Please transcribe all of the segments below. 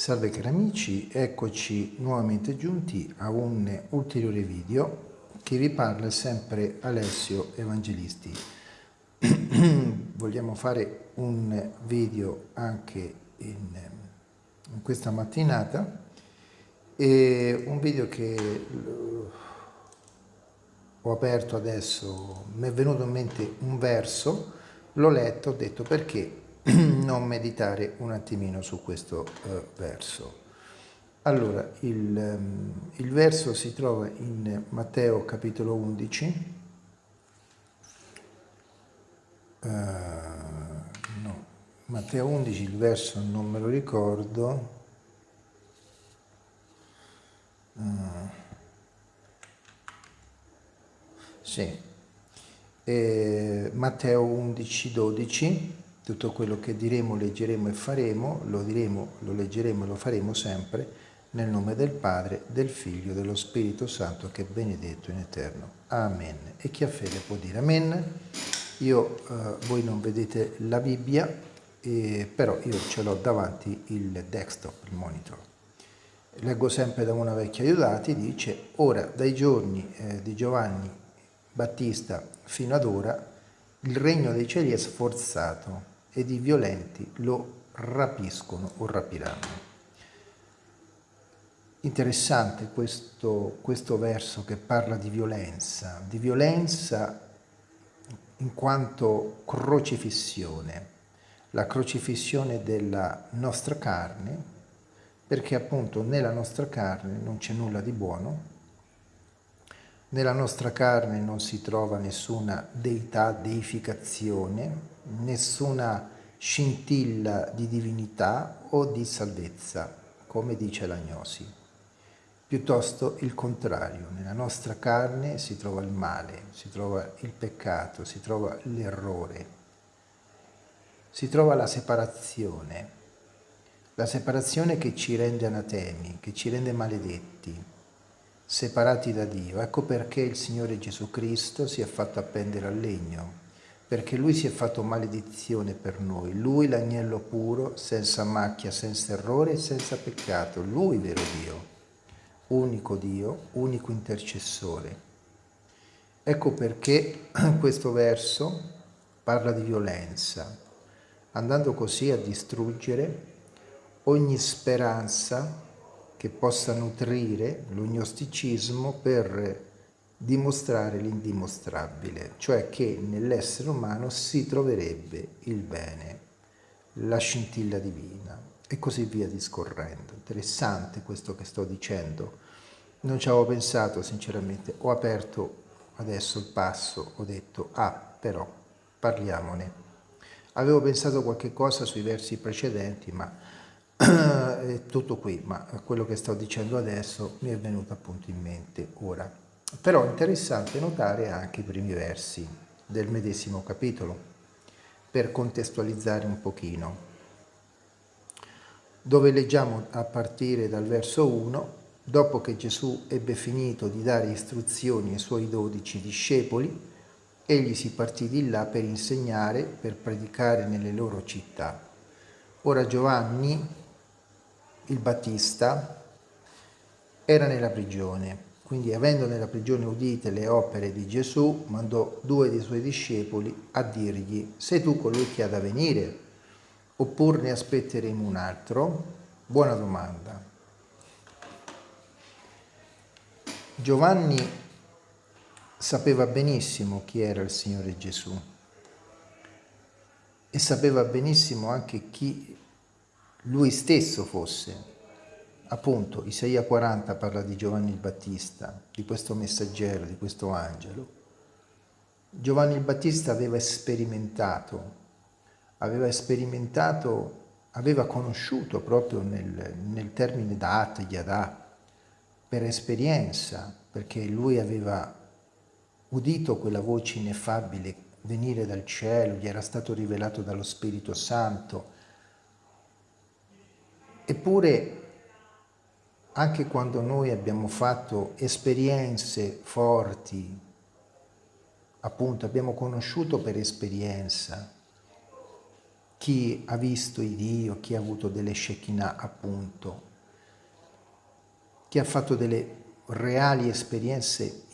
Salve cari amici, eccoci nuovamente giunti a un ulteriore video che vi parla sempre Alessio Evangelisti. Vogliamo fare un video anche in, in questa mattinata e un video che ho aperto adesso, mi è venuto in mente un verso, l'ho letto, ho detto perché non meditare un attimino su questo uh, verso. Allora, il, um, il, verso si trova in Matteo capitolo 11, uh, eh, no, Matteo 11, il verso non me lo ricordo, uh, sì, eh, Matteo 11, 12, tutto quello che diremo, leggeremo e faremo, lo diremo, lo leggeremo e lo faremo sempre nel nome del Padre, del Figlio, dello Spirito Santo che è benedetto in eterno. Amen. E chi ha fede può dire Amen. Io, eh, voi non vedete la Bibbia, eh, però io ce l'ho davanti il desktop, il monitor. Leggo sempre da una vecchia aiutati, dice, ora dai giorni eh, di Giovanni Battista fino ad ora il regno dei cieli è sforzato ed i violenti lo rapiscono o rapiranno. Interessante questo, questo verso che parla di violenza, di violenza in quanto crocifissione, la crocifissione della nostra carne, perché appunto nella nostra carne non c'è nulla di buono, nella nostra carne non si trova nessuna deità, deificazione, nessuna scintilla di divinità o di salvezza, come dice l'agnosi. Piuttosto il contrario, nella nostra carne si trova il male, si trova il peccato, si trova l'errore, si trova la separazione, la separazione che ci rende anatemi, che ci rende maledetti, separati da Dio. Ecco perché il Signore Gesù Cristo si è fatto appendere al legno, perché lui si è fatto maledizione per noi, lui l'agnello puro, senza macchia, senza errore e senza peccato, lui vero Dio, unico Dio, unico intercessore. Ecco perché questo verso parla di violenza, andando così a distruggere ogni speranza che possa nutrire l'ognosticismo per dimostrare l'indimostrabile, cioè che nell'essere umano si troverebbe il bene, la scintilla divina e così via discorrendo. Interessante questo che sto dicendo. Non ci avevo pensato sinceramente, ho aperto adesso il passo, ho detto ah però parliamone. Avevo pensato qualche cosa sui versi precedenti ma è tutto qui, ma quello che sto dicendo adesso mi è venuto appunto in mente ora. Però è interessante notare anche i primi versi del medesimo capitolo, per contestualizzare un pochino, dove leggiamo a partire dal verso 1, dopo che Gesù ebbe finito di dare istruzioni ai suoi dodici discepoli, egli si partì di là per insegnare, per predicare nelle loro città. Ora Giovanni, il Battista, era nella prigione quindi avendo nella prigione udite le opere di Gesù, mandò due dei suoi discepoli a dirgli, sei tu colui che ha da venire? Oppure ne aspetteremo un altro? Buona domanda. Giovanni sapeva benissimo chi era il Signore Gesù e sapeva benissimo anche chi lui stesso fosse, appunto Isaia 40 parla di Giovanni il Battista, di questo messaggero, di questo angelo. Giovanni il Battista aveva sperimentato, aveva sperimentato, aveva conosciuto proprio nel, nel termine dat, yadà, per esperienza, perché lui aveva udito quella voce ineffabile venire dal cielo, gli era stato rivelato dallo Spirito Santo. Eppure anche quando noi abbiamo fatto esperienze forti, appunto abbiamo conosciuto per esperienza, chi ha visto il Dio, chi ha avuto delle Shekinah appunto, chi ha fatto delle reali esperienze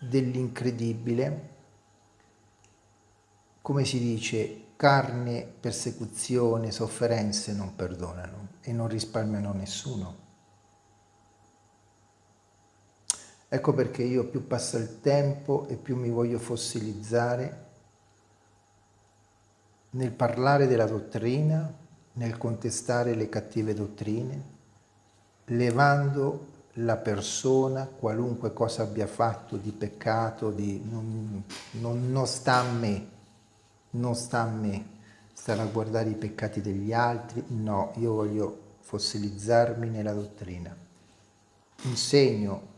dell'incredibile, come si dice, carne, persecuzione, sofferenze non perdonano e non risparmiano nessuno. Ecco perché io più passa il tempo e più mi voglio fossilizzare nel parlare della dottrina, nel contestare le cattive dottrine, levando la persona, qualunque cosa abbia fatto di peccato, di, non, non, non sta a me, non sta a me stare a guardare i peccati degli altri, no, io voglio fossilizzarmi nella dottrina. Insegno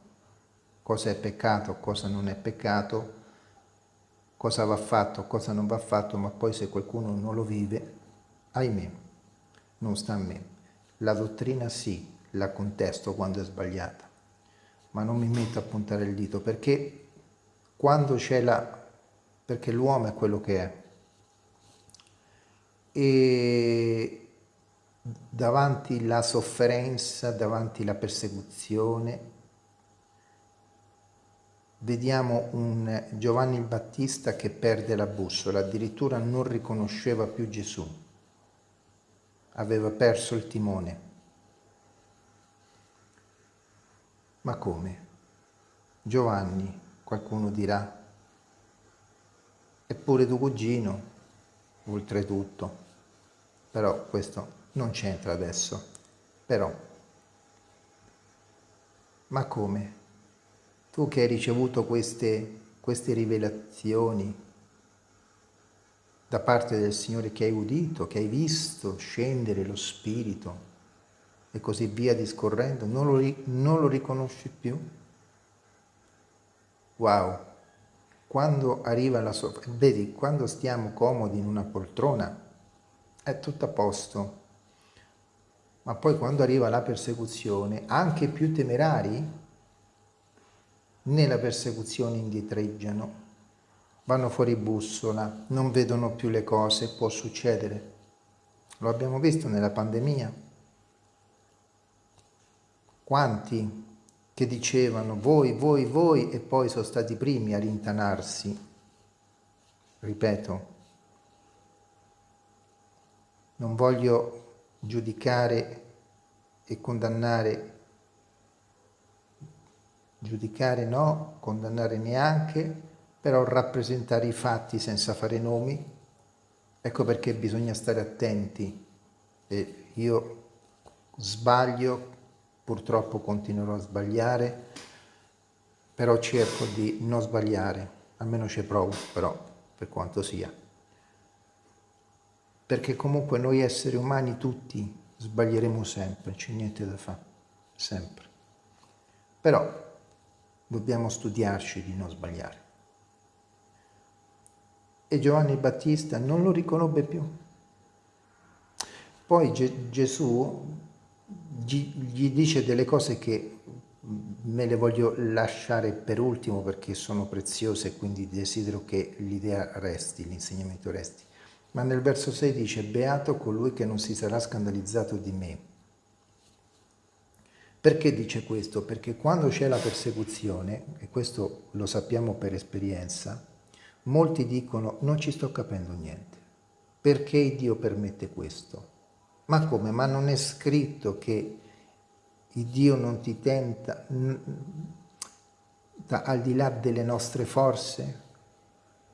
cosa è peccato, cosa non è peccato, cosa va fatto, cosa non va fatto, ma poi se qualcuno non lo vive, ahimè, non sta a me. La dottrina sì, la contesto quando è sbagliata, ma non mi metto a puntare il dito perché quando c'è la... perché l'uomo è quello che è e davanti la sofferenza, davanti la persecuzione, vediamo un Giovanni Battista che perde la bussola, addirittura non riconosceva più Gesù, aveva perso il timone. Ma come? Giovanni, qualcuno dirà, eppure tuo cugino, oltretutto. Però questo non c'entra adesso. Però, ma come? Tu che hai ricevuto queste, queste rivelazioni da parte del Signore che hai udito, che hai visto scendere lo Spirito, e così via discorrendo, non lo, non lo riconosci più? Wow! Quando arriva la sofferenza, vedi, quando stiamo comodi in una poltrona è tutto a posto, ma poi quando arriva la persecuzione, anche più temerari, nella persecuzione indietreggiano, vanno fuori bussola, non vedono più le cose, può succedere. Lo abbiamo visto nella pandemia. Quanti che dicevano voi, voi, voi e poi sono stati i primi a rintanarsi. Ripeto, non voglio giudicare e condannare, giudicare no, condannare neanche, però rappresentare i fatti senza fare nomi, ecco perché bisogna stare attenti. E io sbaglio purtroppo continuerò a sbagliare, però cerco di non sbagliare, almeno ci provo, però, per quanto sia. Perché comunque noi esseri umani tutti sbaglieremo sempre, c'è niente da fare, sempre. Però dobbiamo studiarci di non sbagliare. E Giovanni Battista non lo riconobbe più. Poi Ge Gesù gli dice delle cose che me le voglio lasciare per ultimo perché sono preziose e quindi desidero che l'idea resti, l'insegnamento resti. Ma nel verso 6 dice, beato colui che non si sarà scandalizzato di me. Perché dice questo? Perché quando c'è la persecuzione, e questo lo sappiamo per esperienza, molti dicono non ci sto capendo niente. Perché Dio permette questo? Ma come? Ma non è scritto che Dio non ti tenta al di là delle nostre forze?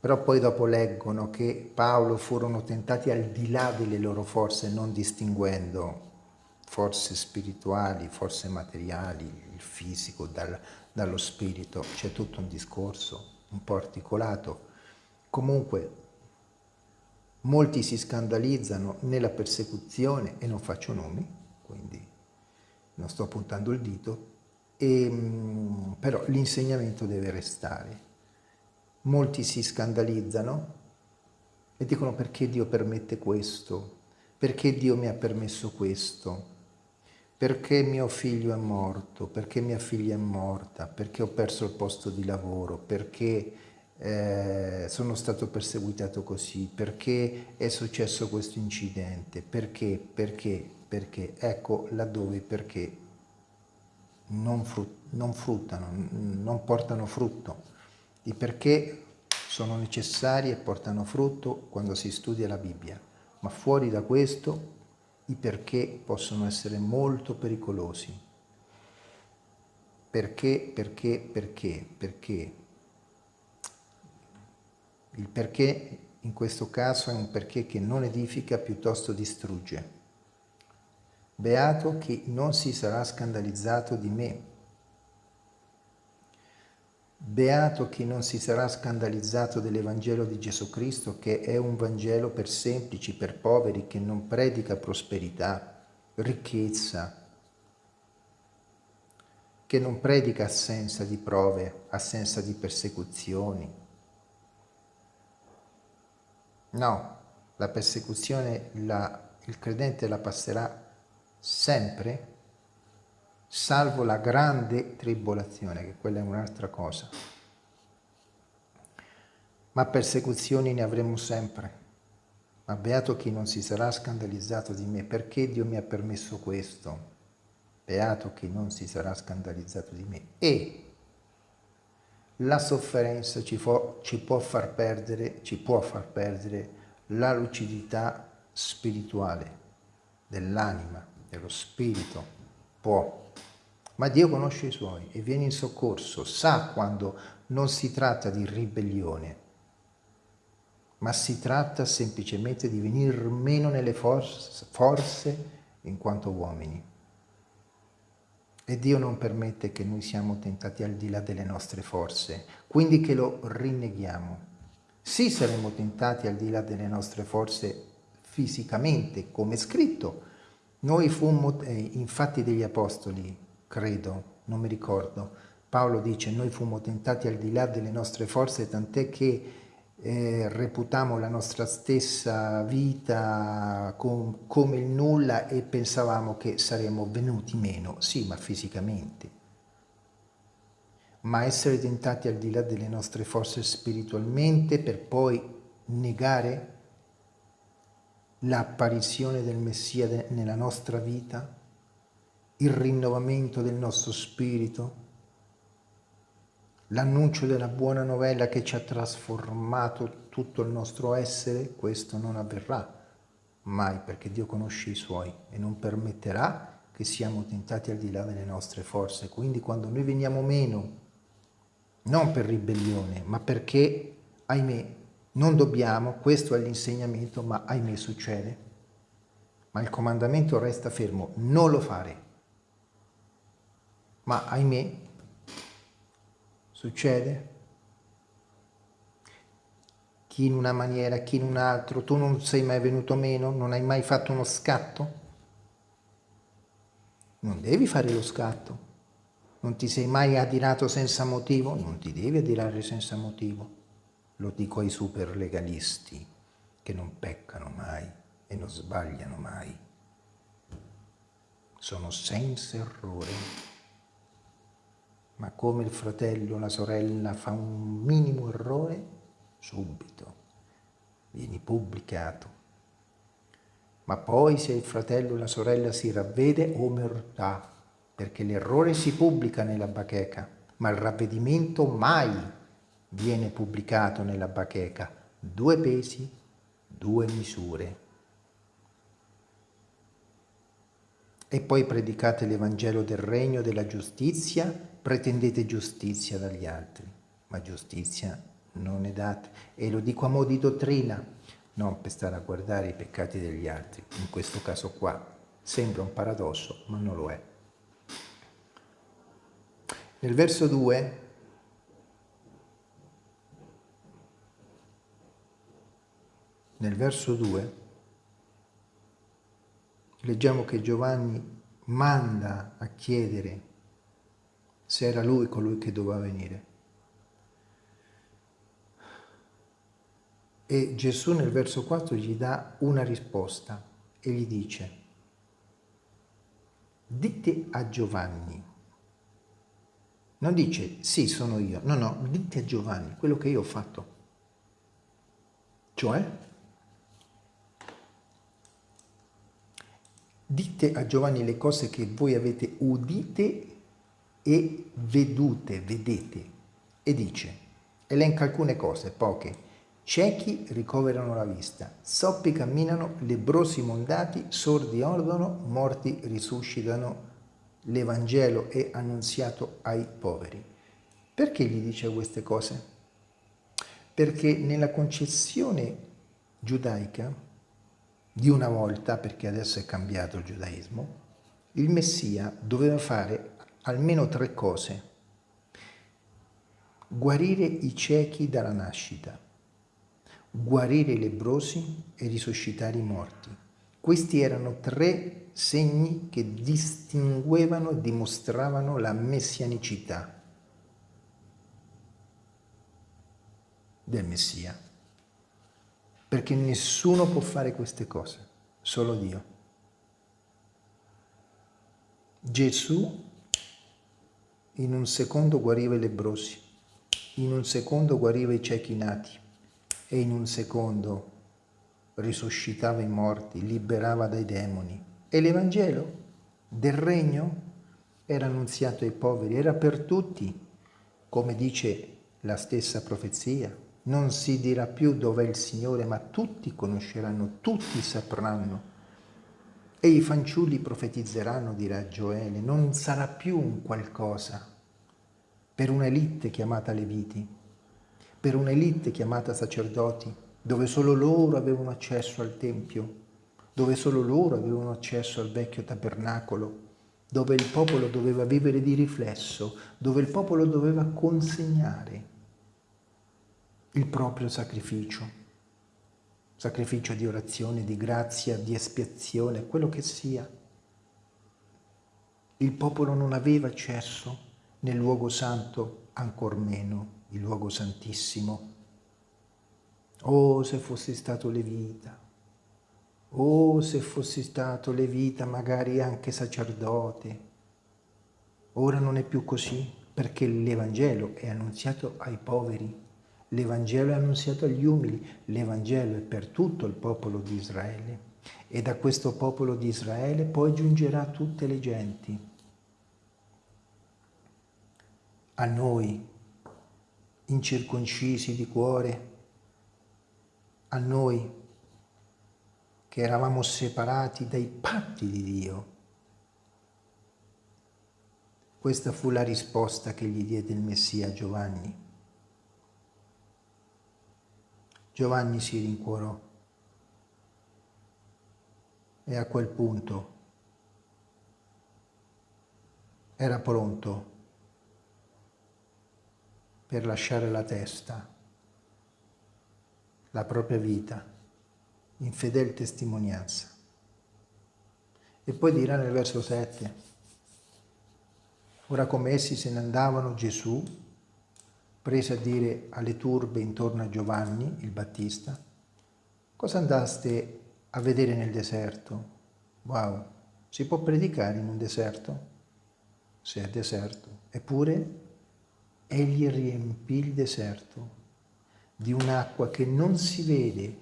Però poi dopo leggono che Paolo furono tentati al di là delle loro forze, non distinguendo forze spirituali, forze materiali, il fisico dal, dallo spirito. C'è tutto un discorso un po' articolato. Comunque Molti si scandalizzano nella persecuzione, e non faccio nomi, quindi non sto puntando il dito, e, mm, però l'insegnamento deve restare. Molti si scandalizzano e dicono perché Dio permette questo, perché Dio mi ha permesso questo, perché mio figlio è morto, perché mia figlia è morta, perché ho perso il posto di lavoro, perché eh, sono stato perseguitato così, perché è successo questo incidente, perché, perché, perché, ecco laddove perché non, frut non fruttano, non portano frutto. I perché sono necessari e portano frutto quando si studia la Bibbia, ma fuori da questo i perché possono essere molto pericolosi. Perché, perché, perché, perché il perché in questo caso è un perché che non edifica, piuttosto distrugge. Beato chi non si sarà scandalizzato di me. Beato chi non si sarà scandalizzato dell'Evangelo di Gesù Cristo, che è un Vangelo per semplici, per poveri, che non predica prosperità, ricchezza, che non predica assenza di prove, assenza di persecuzioni, No, la persecuzione la, il credente la passerà sempre, salvo la grande tribolazione, che quella è un'altra cosa. Ma persecuzioni ne avremo sempre. Ma beato chi non si sarà scandalizzato di me, perché Dio mi ha permesso questo? Beato chi non si sarà scandalizzato di me. E la sofferenza ci, ci, può far perdere, ci può far perdere la lucidità spirituale dell'anima, dello spirito, può. Ma Dio conosce i suoi e viene in soccorso, sa quando non si tratta di ribellione, ma si tratta semplicemente di venir meno nelle forze, forze in quanto uomini. E Dio non permette che noi siamo tentati al di là delle nostre forze, quindi che lo rinneghiamo. Sì saremo tentati al di là delle nostre forze fisicamente, come scritto. Noi fummo, eh, infatti degli apostoli, credo, non mi ricordo, Paolo dice noi fummo tentati al di là delle nostre forze, tant'è che eh, reputamo la nostra stessa vita com, come il nulla e pensavamo che saremmo venuti meno, sì, ma fisicamente. Ma essere tentati al di là delle nostre forze spiritualmente per poi negare l'apparizione del Messia nella nostra vita, il rinnovamento del nostro spirito, l'annuncio della buona novella che ci ha trasformato tutto il nostro essere, questo non avverrà mai perché Dio conosce i suoi e non permetterà che siamo tentati al di là delle nostre forze. Quindi quando noi veniamo meno, non per ribellione, ma perché, ahimè, non dobbiamo, questo è l'insegnamento, ma ahimè succede. Ma il comandamento resta fermo, non lo fare. Ma ahimè, Succede? Chi in una maniera, chi in un altro, tu non sei mai venuto meno, non hai mai fatto uno scatto? Non devi fare lo scatto. Non ti sei mai adirato senza motivo? Non ti devi adirare senza motivo. Lo dico ai super legalisti che non peccano mai e non sbagliano mai. Sono senza errore ma come il fratello o la sorella fa un minimo errore, subito vieni pubblicato. Ma poi se il fratello o la sorella si ravvede, omertà, perché l'errore si pubblica nella bacheca, ma il ravvedimento mai viene pubblicato nella bacheca. Due pesi, due misure. E poi predicate l'Evangelo del Regno della giustizia pretendete giustizia dagli altri, ma giustizia non è data. E lo dico a mo' di dottrina, non per stare a guardare i peccati degli altri. In questo caso qua sembra un paradosso, ma non lo è. Nel verso 2 nel verso 2 leggiamo che Giovanni manda a chiedere se era lui colui che doveva venire. E Gesù nel verso 4 gli dà una risposta e gli dice, dite a Giovanni, Non dice sì, sono io. No, no, dite a Giovanni quello che io ho fatto. Cioè, dite a Giovanni le cose che voi avete udite e vedute, vedete. E dice, elenca alcune cose, poche. Ciechi ricoverano la vista, soppi camminano, lebrosi mondati, sordi odono, morti risuscitano. L'Evangelo è annunziato ai poveri. Perché gli dice queste cose? Perché nella concezione giudaica di una volta, perché adesso è cambiato il giudaismo, il Messia doveva fare almeno tre cose. Guarire i ciechi dalla nascita, guarire i lebrosi e risuscitare i morti. Questi erano tre segni che distinguevano e dimostravano la messianicità del Messia. Perché nessuno può fare queste cose, solo Dio. Gesù in un secondo guariva i lebrosi, in un secondo guariva i ciechi nati e in un secondo risuscitava i morti, liberava dai demoni. E l'Evangelo del regno era annunziato ai poveri, era per tutti, come dice la stessa profezia. Non si dirà più dov'è il Signore, ma tutti conosceranno, tutti sapranno e i fanciulli profetizzeranno, dirà Gioele, non sarà più un qualcosa per un'elite chiamata Leviti, per un'elite chiamata sacerdoti, dove solo loro avevano accesso al Tempio, dove solo loro avevano accesso al vecchio tabernacolo, dove il popolo doveva vivere di riflesso, dove il popolo doveva consegnare il proprio sacrificio sacrificio di orazione, di grazia, di espiazione, quello che sia. Il popolo non aveva accesso nel luogo santo, ancor meno il luogo santissimo. Oh, se fossi stato levita, oh, se fossi stato levita, magari anche sacerdote. Ora non è più così, perché l'Evangelo è annunziato ai poveri L'Evangelo è annunziato agli umili, l'Evangelo è per tutto il popolo di Israele e da questo popolo di Israele poi giungerà tutte le genti. A noi, incirconcisi di cuore, a noi che eravamo separati dai patti di Dio. Questa fu la risposta che gli diede il Messia Giovanni. Giovanni si rincuorò e a quel punto era pronto per lasciare la testa, la propria vita, in fedel testimonianza. E poi dirà nel verso 7, ora come essi se ne andavano, Gesù, prese a dire alle turbe intorno a Giovanni, il Battista, cosa andaste a vedere nel deserto? Wow, si può predicare in un deserto? Se è deserto. Eppure egli riempì il deserto di un'acqua che non si vede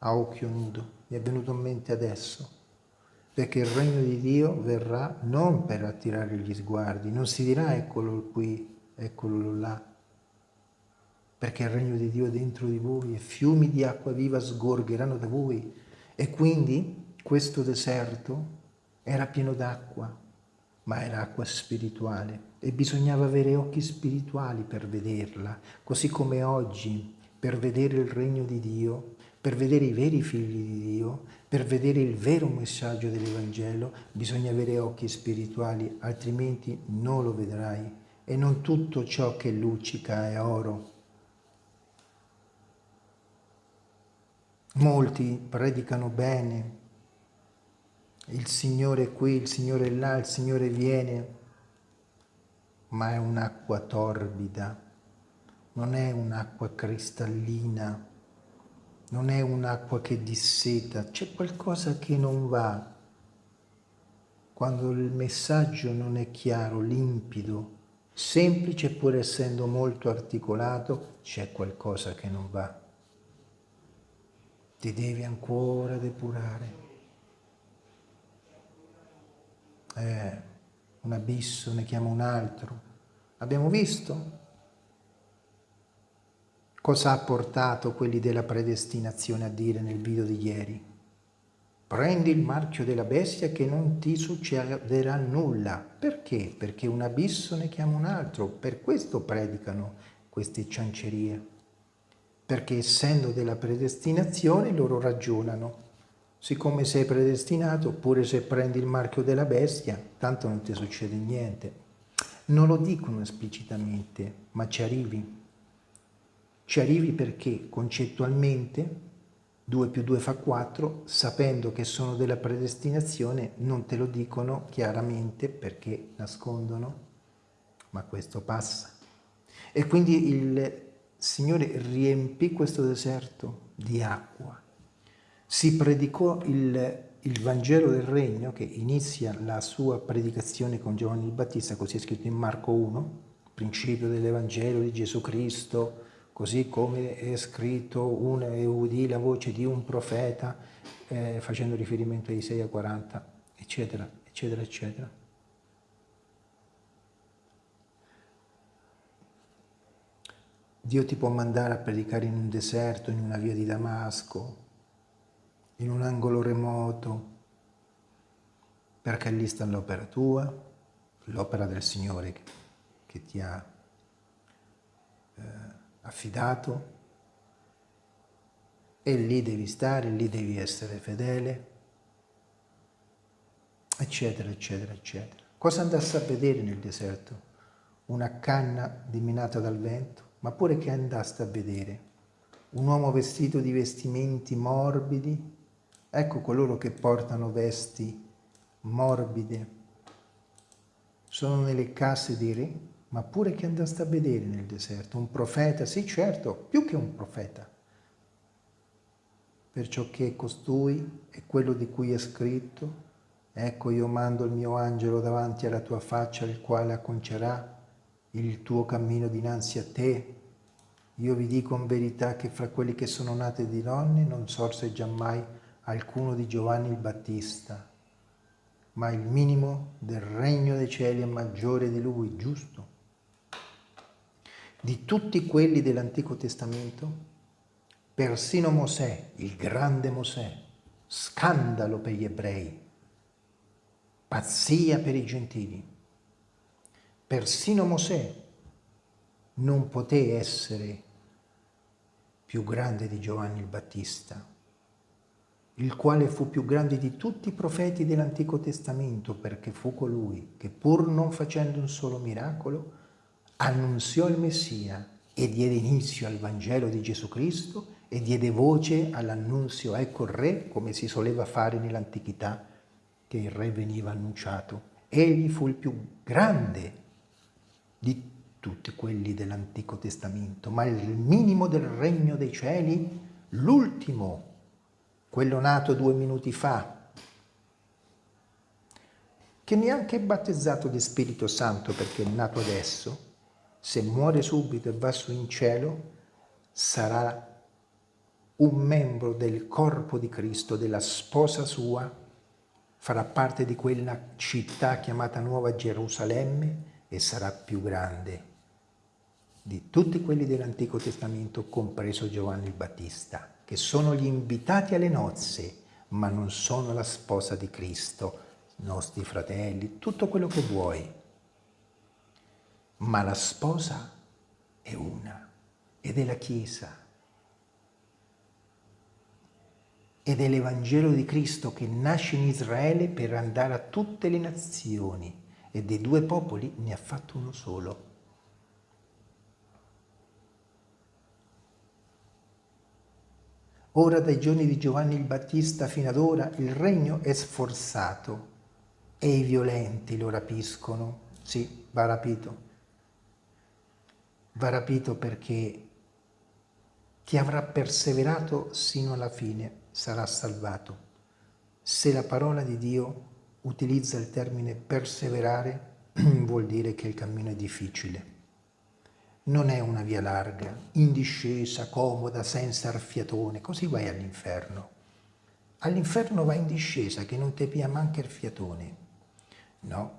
a occhio nudo, mi è venuto in mente adesso, perché il regno di Dio verrà non per attirare gli sguardi, non si dirà eccolo qui, eccolo là, perché il regno di Dio è dentro di voi e fiumi di acqua viva sgorgeranno da voi. E quindi questo deserto era pieno d'acqua, ma era acqua spirituale e bisognava avere occhi spirituali per vederla, così come oggi per vedere il regno di Dio, per vedere i veri figli di Dio, per vedere il vero messaggio dell'Evangelo, bisogna avere occhi spirituali, altrimenti non lo vedrai. E non tutto ciò che luccica è oro, Molti predicano bene, il Signore è qui, il Signore è là, il Signore viene, ma è un'acqua torbida, non è un'acqua cristallina, non è un'acqua che disseta, c'è qualcosa che non va. Quando il messaggio non è chiaro, limpido, semplice pur essendo molto articolato, c'è qualcosa che non va. Ti devi ancora depurare. Eh, un abisso ne chiama un altro. Abbiamo visto? Cosa ha portato quelli della predestinazione a dire nel video di ieri? Prendi il marchio della bestia che non ti succederà nulla. Perché? Perché un abisso ne chiama un altro. Per questo predicano queste ciancerie. Perché essendo della predestinazione loro ragionano. Siccome sei predestinato, oppure se prendi il marchio della bestia, tanto non ti succede niente. Non lo dicono esplicitamente, ma ci arrivi. Ci arrivi perché concettualmente 2 più 2 fa 4, sapendo che sono della predestinazione, non te lo dicono chiaramente perché nascondono, ma questo passa. E quindi il Signore riempì questo deserto di acqua. Si predicò il, il Vangelo del Regno, che inizia la sua predicazione con Giovanni il Battista, così è scritto in Marco 1, principio dell'Evangelo di Gesù Cristo, così come è scritto un, e udì la voce di un profeta eh, facendo riferimento a Isaia 40, eccetera, eccetera, eccetera. Dio ti può mandare a predicare in un deserto, in una via di Damasco, in un angolo remoto, perché lì sta l'opera tua, l'opera del Signore che, ti ha eh, affidato e lì devi stare, lì devi essere fedele, eccetera, eccetera, eccetera. Cosa andasse a vedere nel deserto? Una canna diminata dal vento, ma pure che andaste a vedere? Un uomo vestito di vestimenti morbidi? Ecco coloro che portano vesti morbide. Sono nelle case dei re, ma pure che andaste a vedere nel deserto? Un profeta? Sì, certo, più che un profeta. Perciò che costui è quello di cui è scritto, ecco io mando il mio angelo davanti alla tua faccia, il quale acconcerà il tuo cammino dinanzi a te. Io vi dico in verità che fra quelli che sono nate di donne non sorse giammai alcuno di Giovanni il Battista, ma il minimo del regno dei cieli è maggiore di lui, giusto? di tutti quelli dell'Antico Testamento, persino Mosè, il grande Mosè, scandalo per gli ebrei, pazzia per i gentili. Persino Mosè non poté essere più grande di Giovanni il Battista, il quale fu più grande di tutti i profeti dell'Antico Testamento perché fu colui che pur non facendo un solo miracolo annunziò il Messia e diede inizio al Vangelo di Gesù Cristo e diede voce all'annunzio, ecco il re, come si soleva fare nell'antichità, che il re veniva annunciato. Egli fu il più grande di tutti quelli dell'Antico Testamento, ma il minimo del regno dei cieli, l'ultimo, quello nato due minuti fa, che neanche è battezzato di Spirito Santo perché è nato adesso, se muore subito e va su in cielo, sarà un membro del corpo di Cristo, della sposa sua, farà parte di quella città chiamata Nuova Gerusalemme e sarà più grande di tutti quelli dell'Antico Testamento, compreso Giovanni il Battista, che sono gli invitati alle nozze, ma non sono la sposa di Cristo, nostri fratelli, tutto quello che vuoi ma la sposa è una ed è la Chiesa. Ed è l'Evangelo di Cristo che nasce in Israele per andare a tutte le nazioni e dei due popoli ne ha fatto uno solo. Ora dai giorni di Giovanni il Battista fino ad ora il regno è sforzato e i violenti lo rapiscono. Sì, va rapito va rapito perché chi avrà perseverato sino alla fine sarà salvato. Se la parola di Dio utilizza il termine perseverare, vuol dire che il cammino è difficile. Non è una via larga, in discesa, comoda, senza arfiatone, così vai all'inferno. All'inferno vai in discesa, che non ti pia manca il fiatone. No,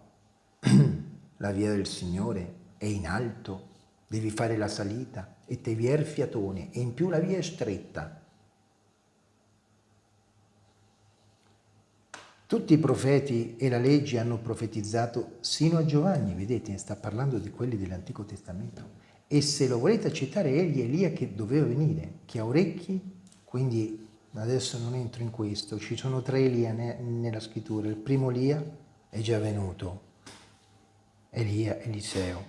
la via del Signore è in alto, devi fare la salita e te vi è il fiatone e in più la via è stretta. Tutti i profeti e la legge hanno profetizzato sino a Giovanni, vedete, sta parlando di quelli dell'Antico Testamento. E se lo volete accettare, egli è Elia che doveva venire, che ha orecchi, quindi adesso non entro in questo, ci sono tre Elia nella scrittura, il primo Elia è già venuto, Elia, Eliseo.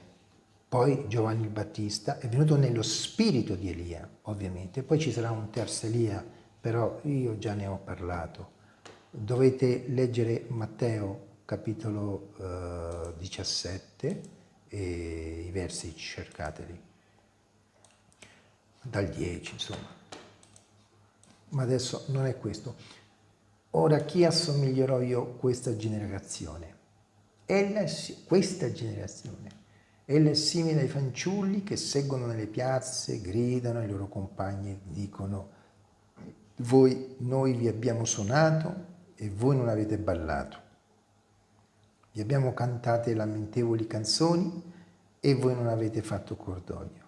Poi Giovanni il Battista è venuto nello spirito di Elia, ovviamente. Poi ci sarà un terzo Elia, però io già ne ho parlato. Dovete leggere Matteo capitolo eh, 17 e i versi cercateli, dal 10 insomma. Ma adesso non è questo. Ora chi assomiglierò io questa generazione? Ella, questa generazione, ella è simile ai fanciulli che seguono nelle piazze, gridano ai loro compagni dicono voi, noi vi abbiamo suonato e voi non avete ballato. Vi abbiamo cantate lamentevoli canzoni e voi non avete fatto cordoglio.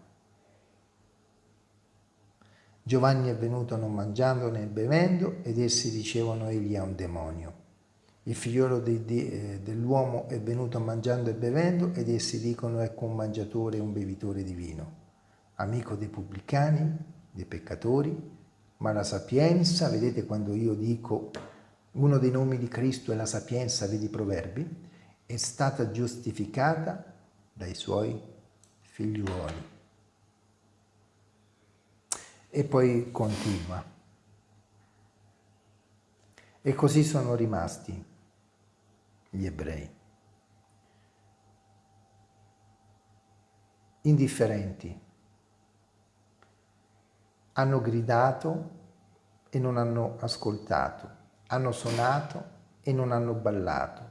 Giovanni è venuto non mangiando né bevendo ed essi dicevano egli ha un demonio. Il figliolo eh, dell'uomo è venuto mangiando e bevendo ed essi dicono ecco un mangiatore e un bevitore di vino, amico dei pubblicani, dei peccatori, ma la sapienza, vedete quando io dico uno dei nomi di Cristo è la sapienza, vedi i proverbi, è stata giustificata dai suoi figliuoli. E poi continua. E così sono rimasti gli ebrei. Indifferenti. Hanno gridato e non hanno ascoltato, hanno suonato e non hanno ballato,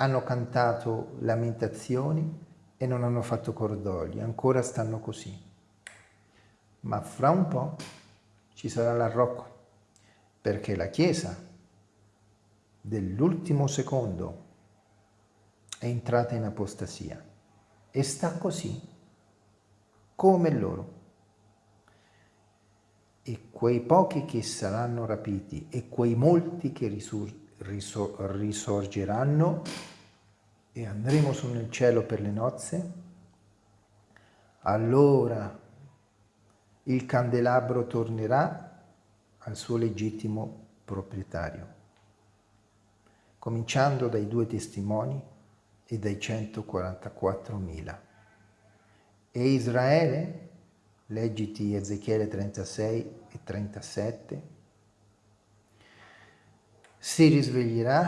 hanno cantato lamentazioni e non hanno fatto cordoglio, ancora stanno così. Ma fra un po' ci sarà l'arrocco, perché la Chiesa dell'ultimo secondo è entrata in apostasia e sta così, come loro. E quei pochi che saranno rapiti e quei molti che risor risorgeranno e andremo su nel cielo per le nozze, allora il candelabro tornerà al suo legittimo proprietario, cominciando dai due testimoni e dai 144.000. E Israele, leggiti Ezechiele 36 e 37, si risveglierà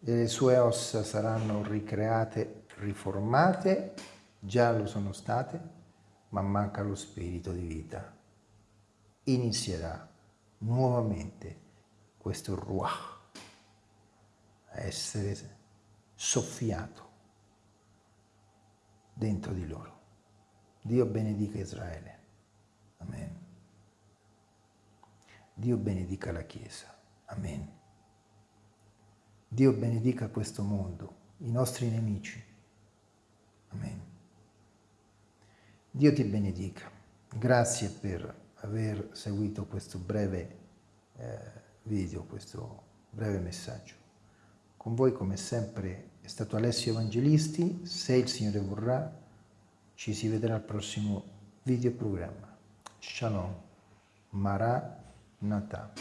e le sue ossa saranno ricreate, riformate, già lo sono state, ma manca lo spirito di vita. Inizierà nuovamente questo ruach essere soffiato dentro di loro. Dio benedica Israele. Amen. Dio benedica la Chiesa. Amen. Dio benedica questo mondo, i nostri nemici. Amen. Dio ti benedica. Grazie per aver seguito questo breve eh, video, questo breve messaggio. Con voi come sempre è stato Alessio Evangelisti, se il Signore vorrà ci si vedrà al prossimo video programma. Shalom, Nata.